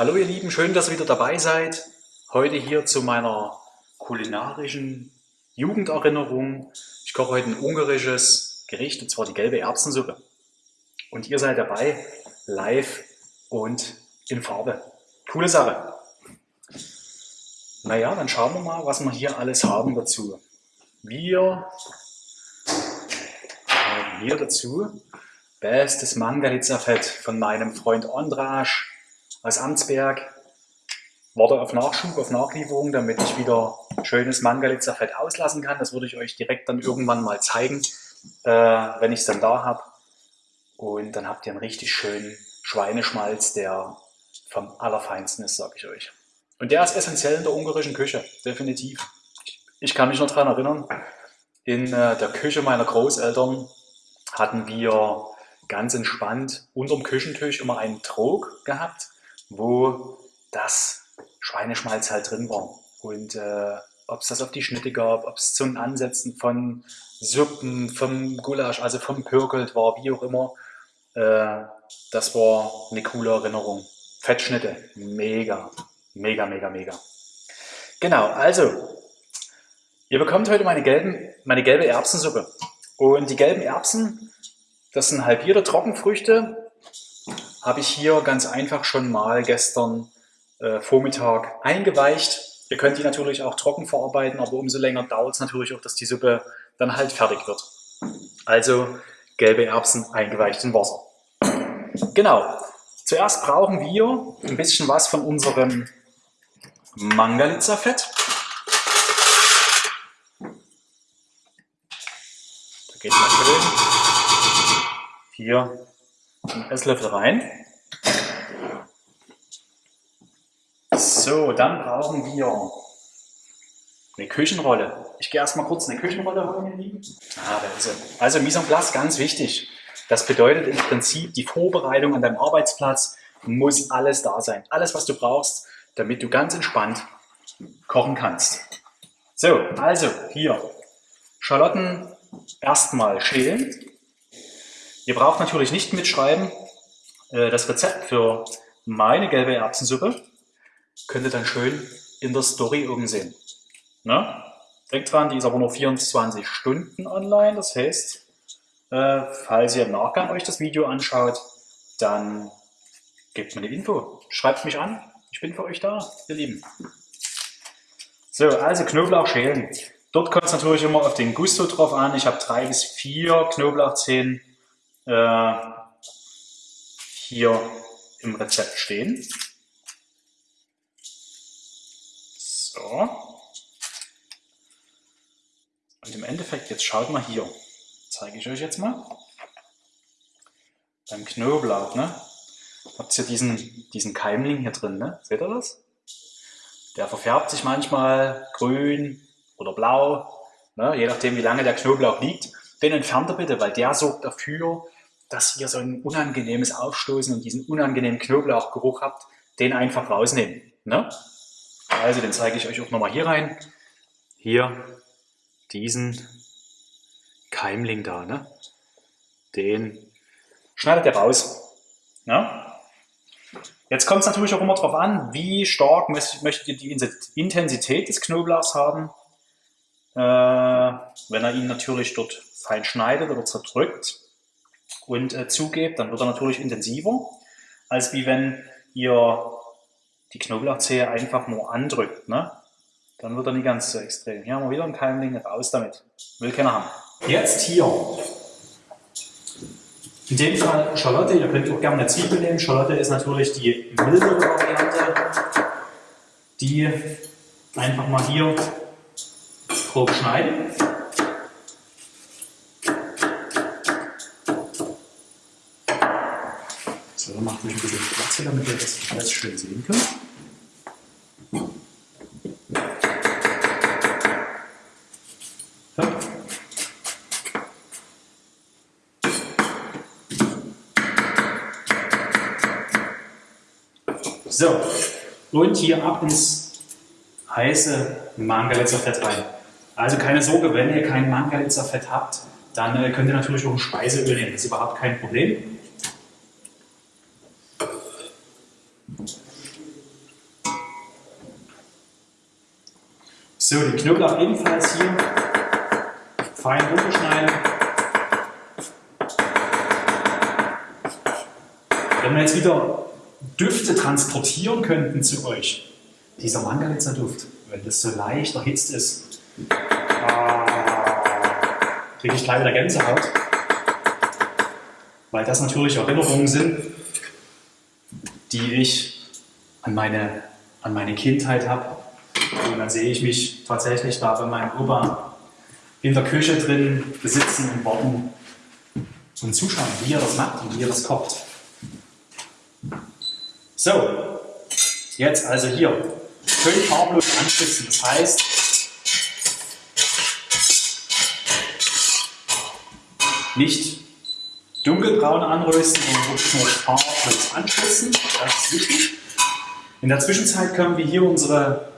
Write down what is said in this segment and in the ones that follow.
Hallo ihr Lieben, schön, dass ihr wieder dabei seid. Heute hier zu meiner kulinarischen Jugenderinnerung. Ich koche heute ein ungarisches Gericht, und zwar die gelbe Erbsensuppe. Und ihr seid dabei, live und in Farbe. Coole Sache. Naja, dann schauen wir mal, was wir hier alles haben dazu. Wir haben hier dazu bestes Mangalitza-Fett von meinem Freund Andrasch aus Amtsberg. Warte auf Nachschub, auf Nachlieferung, damit ich wieder schönes Mangalitza-Fett auslassen kann. Das würde ich euch direkt dann irgendwann mal zeigen, äh, wenn ich es dann da habe. Und dann habt ihr einen richtig schönen Schweineschmalz, der vom Allerfeinsten ist, sage ich euch. Und der ist essentiell in der ungarischen Küche, definitiv. Ich kann mich noch daran erinnern, in äh, der Küche meiner Großeltern hatten wir ganz entspannt unterm Küchentisch immer einen Trog gehabt, wo das Schweineschmalz halt drin war. Und äh, ob es das auf die Schnitte gab, ob es zum Ansetzen von Suppen, vom Gulasch, also vom Pürkelt war, wie auch immer, äh, das war eine coole Erinnerung. Fettschnitte, mega, mega, mega, mega. Genau, also, ihr bekommt heute meine, gelben, meine gelbe Erbsensuppe. Und die gelben Erbsen das sind halbierte Trockenfrüchte. Habe ich hier ganz einfach schon mal gestern äh, Vormittag eingeweicht. Ihr könnt die natürlich auch trocken verarbeiten, aber umso länger dauert es natürlich auch, dass die Suppe dann halt fertig wird. Also gelbe Erbsen eingeweicht in Wasser. Genau. Zuerst brauchen wir ein bisschen was von unserem Mangalitza-Fett. Da geht mal schön hier einen Esslöffel rein. So, dann brauchen wir eine Küchenrolle. Ich gehe erstmal kurz eine Küchenrolle holen. Ah, da ist sie. Also Mise en place, ganz wichtig. Das bedeutet im Prinzip, die Vorbereitung an deinem Arbeitsplatz muss alles da sein. Alles, was du brauchst, damit du ganz entspannt kochen kannst. So, also hier Schalotten erstmal schälen. Ihr braucht natürlich nicht mitschreiben. Äh, das Rezept für meine gelbe Erbsensuppe könnt ihr dann schön in der Story oben sehen. Na? Denkt dran, die ist aber nur 24 Stunden online. Das heißt, äh, falls ihr im Nachgang euch das Video anschaut, dann gebt mir eine Info. Schreibt mich an. Ich bin für euch da, ihr Lieben. So, also Knoblauch schälen. Dort kommt es natürlich immer auf den Gusto drauf an. Ich habe drei bis vier Knoblauchzehen äh, hier im Rezept stehen. So. Und im Endeffekt, jetzt schaut mal hier, zeige ich euch jetzt mal. Beim Knoblauch, ne? Habt ihr diesen, diesen Keimling hier drin, ne? Seht ihr das? Der verfärbt sich manchmal grün oder blau, ne? je nachdem wie lange der Knoblauch liegt. Den entfernt ihr bitte, weil der sorgt dafür, dass ihr so ein unangenehmes Aufstoßen und diesen unangenehmen Knoblauchgeruch habt, den einfach rausnehmen. Ne? Also den zeige ich euch auch nochmal hier rein. Hier diesen Keimling da, ne? den schneidet ihr raus. Ne? Jetzt kommt es natürlich auch immer darauf an, wie stark möchtet ihr die Intensität des Knoblauchs haben. Äh, wenn er ihn natürlich dort fein schneidet oder zerdrückt, und äh, zugebt, dann wird er natürlich intensiver, als wie wenn ihr die Knoblauchzehe einfach nur andrückt. Ne? Dann wird er nicht ganz so extrem. Hier haben wir wieder einen Keimling, raus damit. Will keiner haben. Jetzt hier. In dem Fall Schalotte, ihr könnt auch gerne eine Zwiebel nehmen. Schalotte ist natürlich die mildere Variante. Die einfach mal hier grob schneiden. So, macht euch ein bisschen Platz hier, damit ihr das alles schön sehen könnt. So, und hier ab ins heiße Mangalitzer-Fett rein. Also keine Sorge, wenn ihr kein Mangalitzer-Fett habt, dann äh, könnt ihr natürlich auch Speiseöl nehmen. Das ist überhaupt kein Problem. So, den Knoblauch ebenfalls hier fein runterschneiden. Wenn wir jetzt wieder Düfte transportieren könnten zu euch, dieser Mangalitzer Duft, wenn das so leicht erhitzt ist, kriege ich gleich wieder Gänsehaut, weil das natürlich Erinnerungen sind, die ich an meine, an meine Kindheit habe. Und dann sehe ich mich tatsächlich da bei meinem Opa in der Küche drin sitzen und warten und zuschauen, wie er das macht und wie er das kocht. So, jetzt also hier schön farblos anspitzen. Das heißt, nicht dunkelbraun anrösten, sondern wirklich nur farblos anspitzen. Das ist wichtig. In der Zwischenzeit können wir hier unsere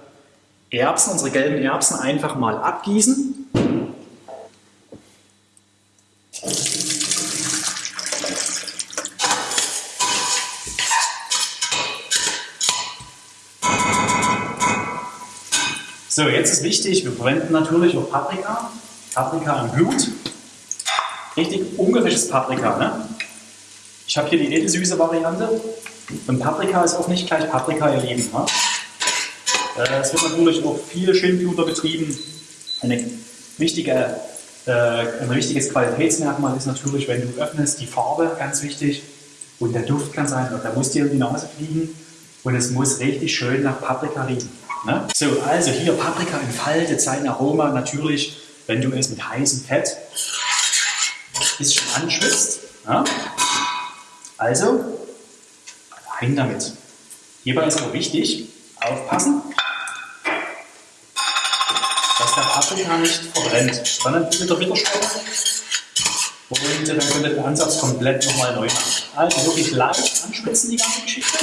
Erbsen, unsere gelben Erbsen einfach mal abgießen. So, jetzt ist wichtig, wir verwenden natürlich auch Paprika. Paprika im Blut. Richtig ungarischtes Paprika. Ne? Ich habe hier die edelsüße Variante. Und Paprika ist auch nicht gleich Paprika, ihr Lieben. Ne? Äh, es wird natürlich auch viel Schindluder betrieben. Eine wichtige, äh, ein wichtiges Qualitätsmerkmal ist natürlich, wenn du öffnest, die Farbe, ganz wichtig. Und der Duft kann sein, der muss dir in die Nase fliegen. Und es muss richtig schön nach Paprika riechen. Ne? So, also hier Paprika entfaltet sein Aroma natürlich, wenn du es mit heißem Fett ein bisschen anschwitzt. Ne? Also, rein damit. Hierbei ist aber wichtig, aufpassen, dass der Paprika nicht verbrennt, sondern mit der Bitterstoffe. Und dann könnt ihr den Ansatz komplett nochmal neu machen. Also wirklich leicht anschwitzen die ganze Geschichte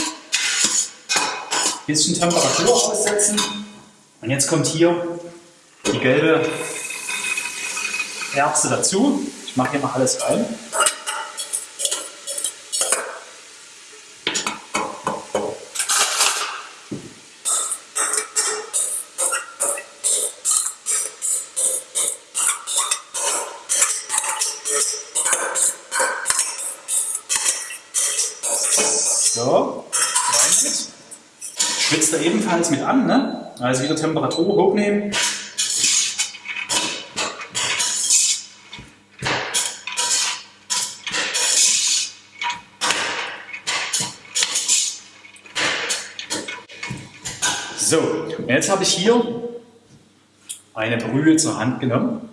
bisschen Temperatur aussetzen. Und jetzt kommt hier die gelbe Erbse dazu. Mache hier mal alles rein. Schwitzt er ebenfalls mit an. Ne? Also wieder Temperatur hochnehmen. So, und jetzt habe ich hier eine Brühe zur Hand genommen.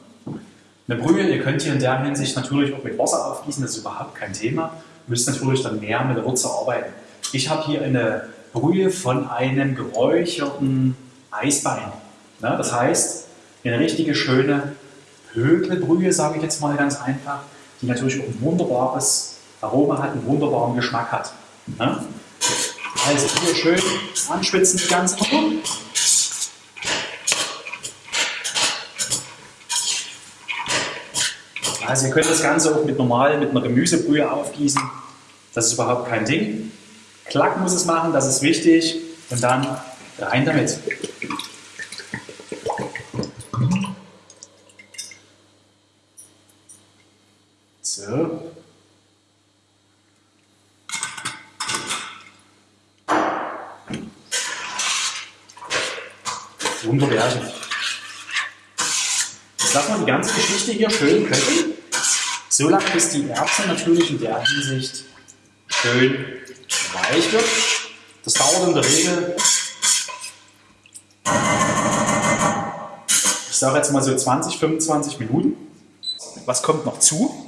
Eine Brühe, ihr könnt hier in der Hinsicht natürlich auch mit Wasser aufgießen, das ist überhaupt kein Thema. Ihr müsst natürlich dann mehr mit der Würze arbeiten. Ich habe hier eine Brühe von einem geräucherten Eisbein. Das heißt, eine richtige schöne Hökelbrühe, sage ich jetzt mal ganz einfach, die natürlich auch ein wunderbares Aroma hat, einen wunderbaren Geschmack hat. Also hier schön anschwitzen die ganze Also ihr könnt das Ganze auch mit normal mit einer Gemüsebrühe aufgießen. Das ist überhaupt kein Ding. Klack muss es machen, das ist wichtig. Und dann rein damit. So. Wunderbärchen. Jetzt lassen wir die ganze Geschichte hier schön köcheln. So lange, bis die Erbsen natürlich in der Hinsicht schön weich wird. Das dauert in der Regel, ich sage jetzt mal so 20, 25 Minuten. Was kommt noch zu?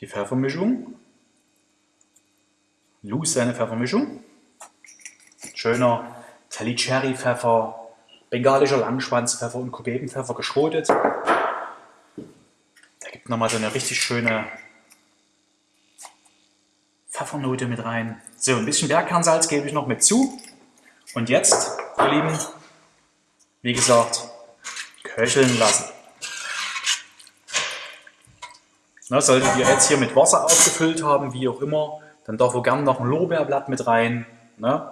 Die Pfeffermischung. Lucerne Pfeffermischung. Schöner Talicherry-Pfeffer, bengalischer Langschwanzpfeffer und Kugebenpfeffer geschrotet. Der gibt nochmal so eine richtig schöne Pfeffernote mit rein. So, ein bisschen Bergkernsalz gebe ich noch mit zu. Und jetzt, ihr Lieben, wie gesagt, köcheln lassen. Na, solltet ihr jetzt hier mit Wasser aufgefüllt haben, wie auch immer, dann darf ihr gerne noch ein Lorbeerblatt mit rein. Ne?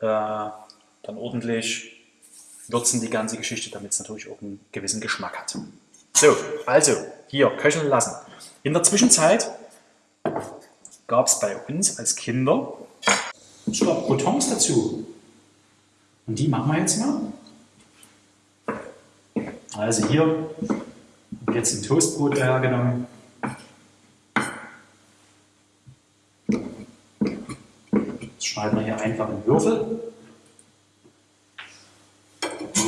Äh, da dann ordentlich würzen die ganze Geschichte, damit es natürlich auch einen gewissen Geschmack hat. So, also hier köcheln lassen. In der Zwischenzeit gab es bei uns als Kinder ich glaube, Croutons dazu. Und die machen wir jetzt mal. Also hier jetzt ein Toastbrot hergenommen. Das schneiden wir hier einfach in Würfel.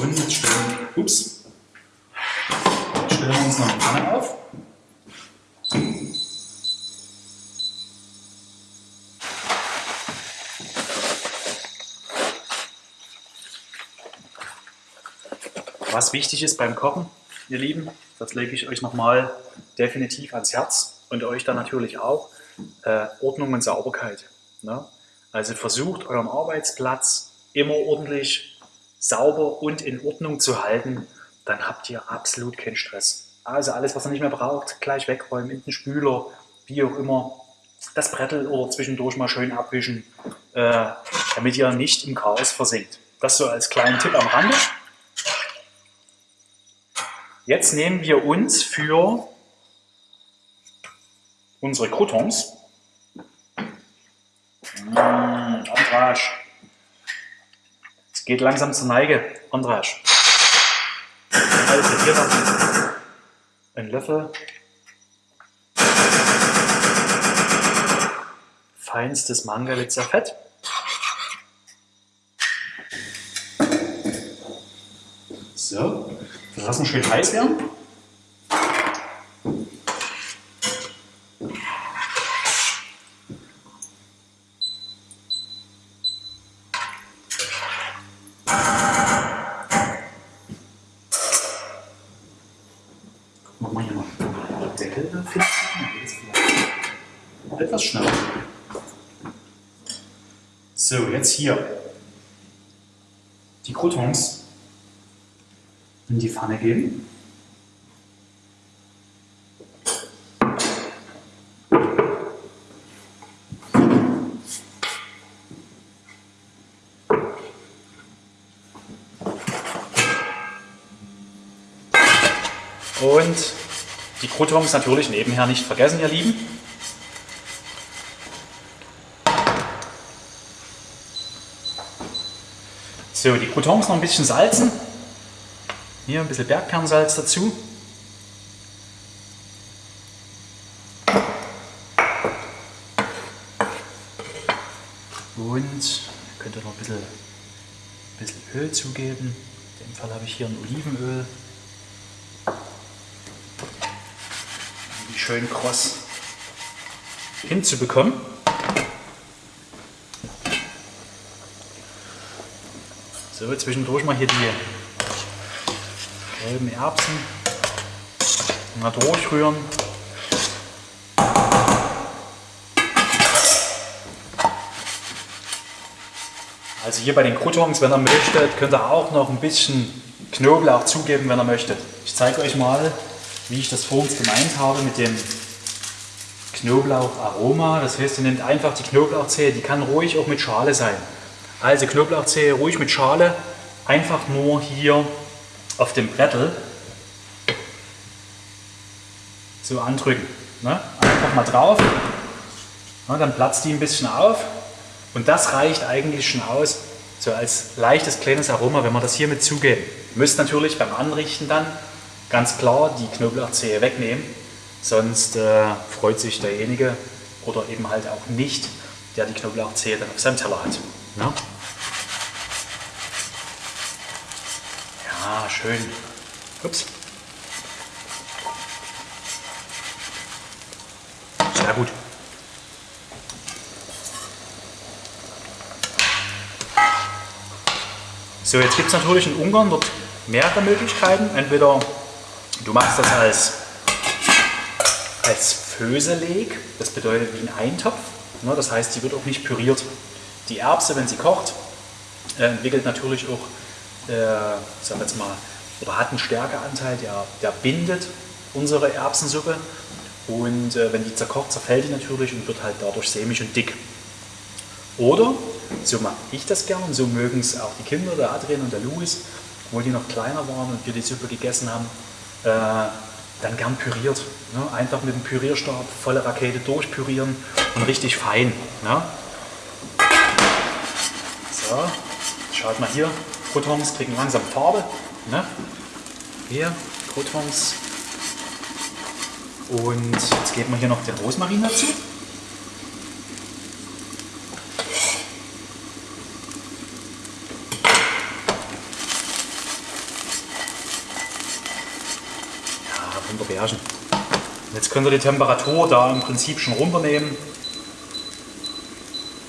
Und jetzt stellen, ups, stellen wir uns noch eine Pfanne auf. Was wichtig ist beim Kochen, ihr Lieben, das lege ich euch nochmal definitiv ans Herz und euch dann natürlich auch, äh, Ordnung und Sauberkeit. Ne? Also versucht euren Arbeitsplatz immer ordentlich sauber und in Ordnung zu halten, dann habt ihr absolut keinen Stress. Also alles, was ihr nicht mehr braucht, gleich wegräumen, in den Spüler, wie auch immer. Das Brettel oder zwischendurch mal schön abwischen, äh, damit ihr nicht im Chaos versinkt. Das so als kleinen Tipp am Rande. Jetzt nehmen wir uns für unsere Croutons, mmh, Andrasch, es geht langsam zur Neige, Andrasch. Also hier noch ein Löffel feinstes Mangalitzer Fett. So, das lassen schön heiß werden. Gucken wir mal hier noch den Deckel da finden. Etwas schneller. So, jetzt hier die Croutons in die Pfanne geben. Und die Croutons natürlich nebenher nicht vergessen, ihr Lieben. So, die Croutons noch ein bisschen salzen. Hier ein bisschen Bergkernsalz dazu. Und könnt ihr noch ein bisschen, ein bisschen Öl zugeben. In dem Fall habe ich hier ein Olivenöl. Um die schön kross hinzubekommen. So, zwischendurch mal hier die gelben Erbsen. Mal durchrühren. Also hier bei den Croutons, wenn ihr möchtet, könnt ihr auch noch ein bisschen Knoblauch zugeben, wenn ihr möchtet. Ich zeige euch mal, wie ich das vor uns gemeint habe mit dem Knoblaucharoma. Das heißt, ihr nehmt einfach die Knoblauchzehe, die kann ruhig auch mit Schale sein. Also Knoblauchzehe ruhig mit Schale, einfach nur hier auf dem Brettel so andrücken. Ne? Einfach mal drauf, ne? dann platzt die ein bisschen auf und das reicht eigentlich schon aus, so als leichtes kleines Aroma, wenn wir das hier mit zugeben. Ihr müsst natürlich beim Anrichten dann ganz klar die Knoblauchzehe wegnehmen, sonst äh, freut sich derjenige oder eben halt auch nicht, der die Knoblauchzehe dann auf seinem Teller hat. Ne? Ah, schön. Ups. Sehr gut. So, jetzt gibt es natürlich in Ungarn dort mehrere Möglichkeiten. Entweder du machst das als, als Föseleg, das bedeutet wie ein Eintopf. Ne, das heißt, sie wird auch nicht püriert. Die Erbse, wenn sie kocht, äh, entwickelt natürlich auch äh, sag jetzt mal, oder hat einen Stärkeanteil, der, der bindet unsere Erbsensuppe. Und äh, wenn die zerkocht, zerfällt die natürlich und wird halt dadurch sämig und dick. Oder So mache ich das gern und so mögen es auch die Kinder, der Adrian und der Louis, wo die noch kleiner waren und wir die Suppe gegessen haben, äh, dann gern püriert. Ne? Einfach mit dem Pürierstab volle Rakete durchpürieren und richtig fein. Ne? So, schaut mal hier, Croutons kriegen langsam Farbe. Ne? Hier, Croutons. Und jetzt geben wir hier noch den Rosmarin dazu. Bärchen. Jetzt könnt ihr die Temperatur da im Prinzip schon runternehmen.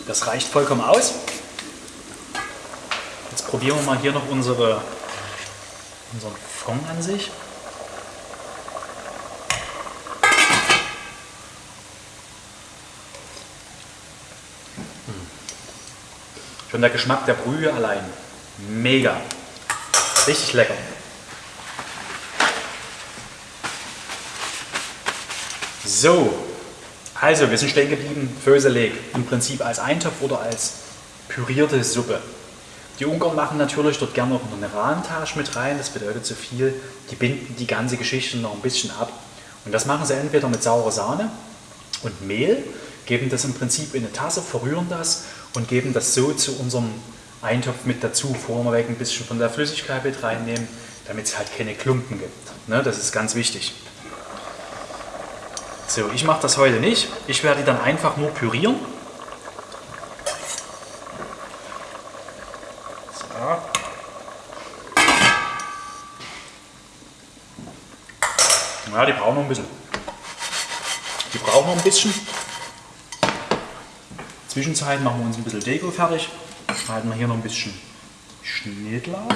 Das reicht vollkommen aus. Probieren wir mal hier noch unsere, unseren Fond an sich. Hm. Schon der Geschmack der Brühe allein. Mega. Richtig lecker. So, also wir sind stehen geblieben, Föseleg, im Prinzip als Eintopf oder als pürierte Suppe. Die Ungarn machen natürlich dort gerne noch eine Rahmentage mit rein, das bedeutet so viel, die binden die ganze Geschichte noch ein bisschen ab. Und das machen sie entweder mit saurer Sahne und Mehl, geben das im Prinzip in eine Tasse, verrühren das und geben das so zu unserem Eintopf mit dazu, vorneweg ein bisschen von der Flüssigkeit mit reinnehmen, damit es halt keine Klumpen gibt. Ne, das ist ganz wichtig. So, ich mache das heute nicht. Ich werde die dann einfach nur pürieren. Ja, die brauchen noch ein bisschen. Die brauchen noch ein bisschen. Zwischenzeit machen wir uns ein bisschen Deko fertig. Schneiden wir hier noch ein bisschen Schnittlauch.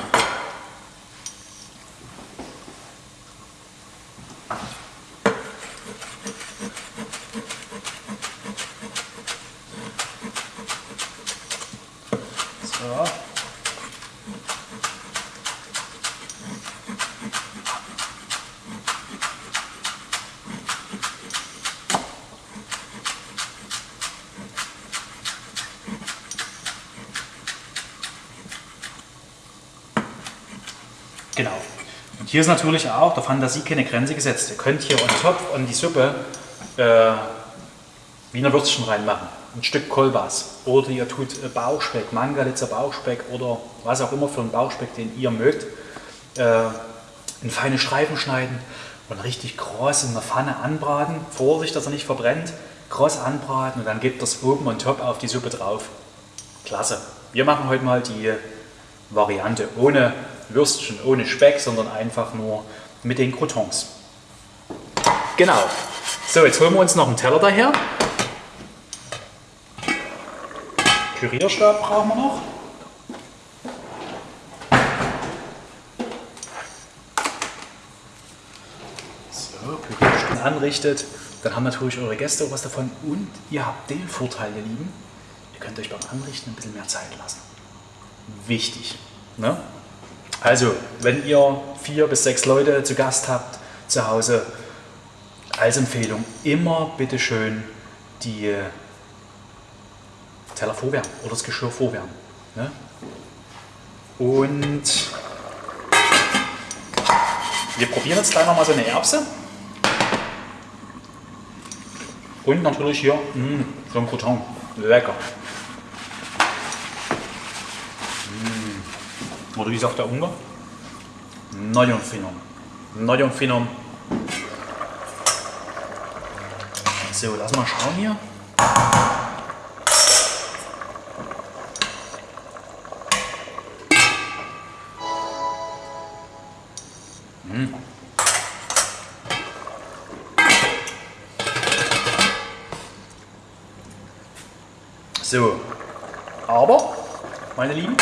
Genau. Und hier ist natürlich auch der Fantasie keine Grenze gesetzt. Ihr könnt hier on top an die Suppe äh, Wiener Würstchen reinmachen. Ein Stück Kolbas. Oder ihr tut äh, Bauchspeck, Mangalitzer Bauchspeck oder was auch immer für einen Bauchspeck, den ihr mögt, äh, in feine Streifen schneiden und richtig groß in der Pfanne anbraten. Vorsicht, dass er nicht verbrennt. Groß anbraten und dann gebt das oben on top auf die Suppe drauf. Klasse. Wir machen heute mal die Variante ohne Würstchen ohne Speck, sondern einfach nur mit den Croutons. Genau. So, jetzt holen wir uns noch einen Teller daher. Pürierstab brauchen wir noch. So, Pürierstab anrichtet. Dann haben natürlich eure Gäste auch was davon und ihr habt den Vorteil, ihr Lieben, ihr könnt euch beim Anrichten ein bisschen mehr Zeit lassen. Wichtig. Ne? Also, wenn ihr vier bis sechs Leute zu Gast habt zu Hause, als Empfehlung immer bitte schön die Teller vorwärmen oder das Geschirr vorwärmen. Ne? Und wir probieren jetzt gleich nochmal so eine Erbse. Und natürlich hier mh, mm, so ein Crouton. Lecker. Oder wie sagt der Ungar? Nagyon finom. Nagyon finom. So, lass mal schauen hier. Hm. So, aber, meine Lieben,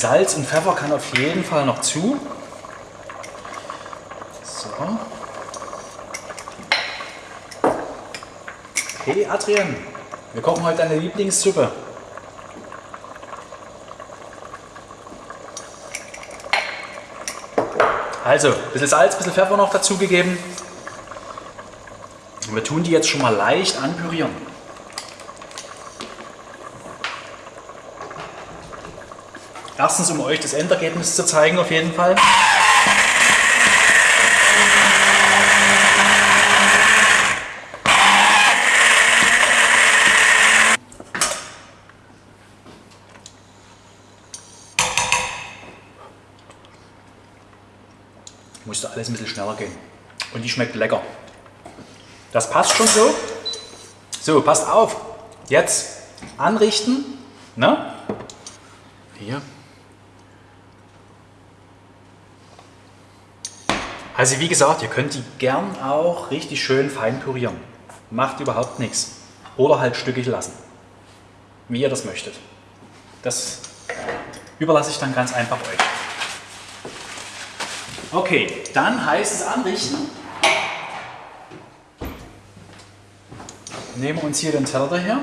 Salz und Pfeffer kann auf jeden Fall noch zu. So. Hey Adrian, wir kochen heute deine Lieblingssuppe. Also, ein bisschen Salz, ein bisschen Pfeffer noch dazugegeben. Wir tun die jetzt schon mal leicht anpürieren. Erstens, um euch das Endergebnis zu zeigen, auf jeden Fall. Musste alles ein bisschen schneller gehen. Und die schmeckt lecker. Das passt schon so. So, passt auf. Jetzt anrichten. Ne? Hier. Also wie gesagt, ihr könnt die gern auch richtig schön fein pürieren. Macht überhaupt nichts. Oder halt stückig lassen. Wie ihr das möchtet. Das überlasse ich dann ganz einfach euch. Okay, dann heißt es anrichten. Nehmen wir uns hier den Teller daher.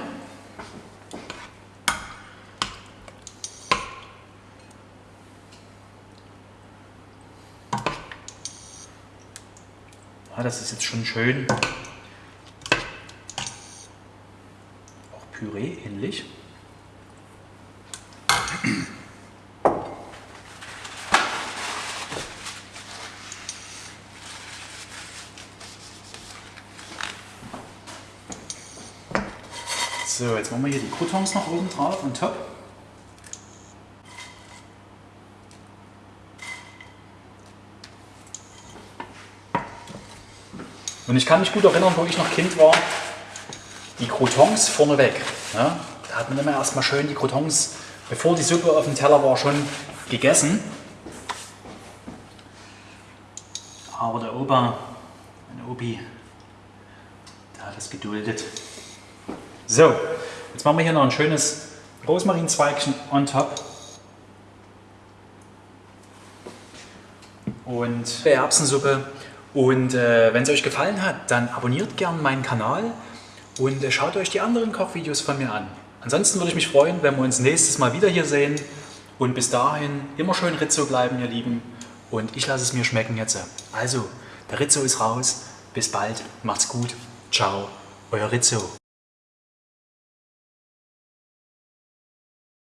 Ja, das ist jetzt schon schön auch Püree ähnlich. So, jetzt machen wir hier die Croutons noch oben drauf und top. Und ich kann mich gut erinnern, wo ich noch Kind war, die Croutons vorneweg. Ja, da hat man immer erstmal schön die Croutons, bevor die Suppe auf dem Teller war, schon gegessen. Aber der Opa, mein Opi, der hat das geduldet. So, jetzt machen wir hier noch ein schönes Rosmarinzweigchen on top. Und Erbsensuppe. Und äh, wenn es euch gefallen hat, dann abonniert gerne meinen Kanal und äh, schaut euch die anderen Kochvideos von mir an. Ansonsten würde ich mich freuen, wenn wir uns nächstes Mal wieder hier sehen. Und bis dahin immer schön Rizzo bleiben, ihr Lieben. Und ich lasse es mir schmecken jetzt. Also, der Rizzo ist raus. Bis bald. Macht's gut. Ciao. Euer Rizzo.